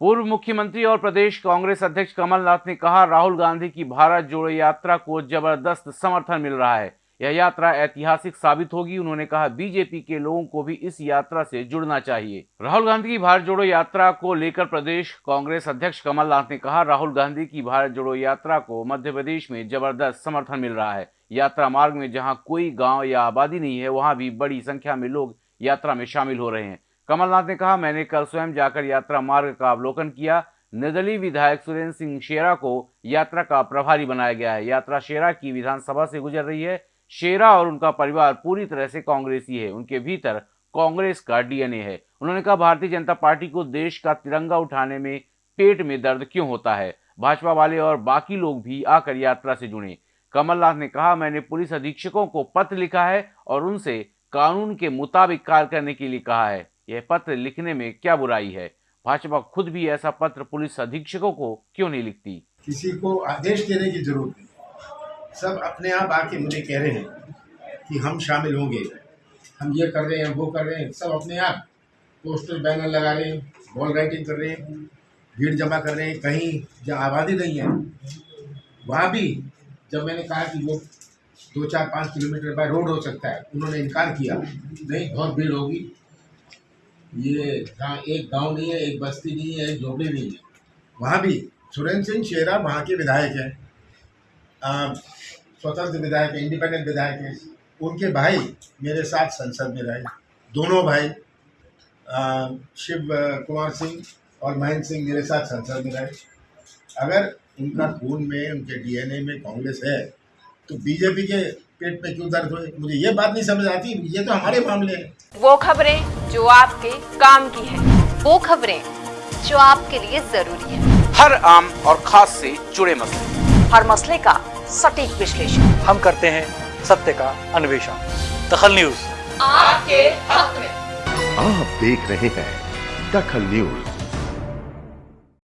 पूर्व मुख्यमंत्री और प्रदेश कांग्रेस अध्यक्ष कमलनाथ ने कहा, राहुल गांधी की भारत जोड़ो यात्रा को ज़बरदस्त समर्थन मिल रहा है। यह यात्रा ऐतिहासिक साबित होगी, उन्होंने कहा, बीजेपी के लोगों को भी इस यात्रा से जुड़ना चाहिए। राहुल गांधी की भारत जोड़ो यात्रा को लेकर प्रदेश कांग्रेस अध्यक्ष कमलनाथ ने कहा, राहुल गांधी की भारत जोड़ो यात्रा को मध्य प्रदेश में ज़बरदस्त समर्थन मिल रहा है। यात्रा मार्ग में जहाँ कोई गाँव या आबादी नहीं है, वहाँ भी बड़ी संख्या में लोग यात्रा में शामिल हो रहे हैं। कमलनाथ ने कहा, मैंने कल स्वयं जाकर यात्रा मार्ग का अवलोकन किया। निर्दलीय विधायक सुरेंद्र सिंह शेरा को यात्रा का प्रभारी बनाया गया है। यात्रा शेरा की विधानसभा से गुजर रही है। शेरा और उनका परिवार पूरी तरह से कांग्रेसी है। उनके भीतर कांग्रेस का डीएनए है। उन्होंने कहा, भारतीय जनता पार्टी को देश का तिरंगा उठाने में पेट में दर्द क्यों होता है? भाजपा वाले और बाकी लोग भी आकर यात्रा से जुड़े। कमलनाथ ने कहा, मैंने पुलिस अधीक्षकों को पत्र लिखा है और उनसे कानून के मुताबिक कार्य करने के लिए कहा है। यह पत्र लिखने में क्या बुराई है? भाजपा खुद भी ऐसा पत्र पुलिस अधीक्षकों को क्यों नहीं लिखती? किसी को आदेश देने की ज़रूरत नहीं। सब अपने आप आके मुझे कह रहे हैं कि हम शामिल होंगे। हम ये कर रहे हैं, वो कर रहे हैं, सब अपने आप पोस्टर, बैनर लगा रहे हैं वॉल राइटिंग कर रहे हैं, भीड़ जमा कर रहे हैं, कहीं जहाँ आबादी नहीं है। वहाँ भी जब मैंने कहा कि वो दो चार पाँच किलोमीटर बाय रोड हो सकता है, उन्होंने इनकार किया, नहीं, बहुत भीड़ होगी। ये एक गाँव नहीं है एक बस्ती नहीं है एक झोपड़ी नहीं है। वहाँ भी सुरेंद्र सिंह शेरा वहाँ के विधायक हैं। स्वतंत्र विधायक है इंडिपेंडेंट विधायक है। उनके भाई मेरे साथ संसद में रहे। दोनों भाई आ, शिव कुमार सिंह और महेंद्र सिंह मेरे साथ संसद में रहे। अगर उनका खून में उनके डीएनए में कांग्रेस है तो बीजेपी के पेट में क्यों दर्द हुए? मुझे ये बात नहीं समझ आती ये तो हमारे मामले हैं। वो खबरें जो आपके काम की है। वो खबरें जो आपके लिए ज़रूरी है। हर आम और खास से जुड़े मसले। हर मसले का सटीक विश्लेषण। हम करते हैं सत्य का अन्वेषण। दखल न्यूज़। आपके हक में। आप देख रहे हैं दखल न्यूज़।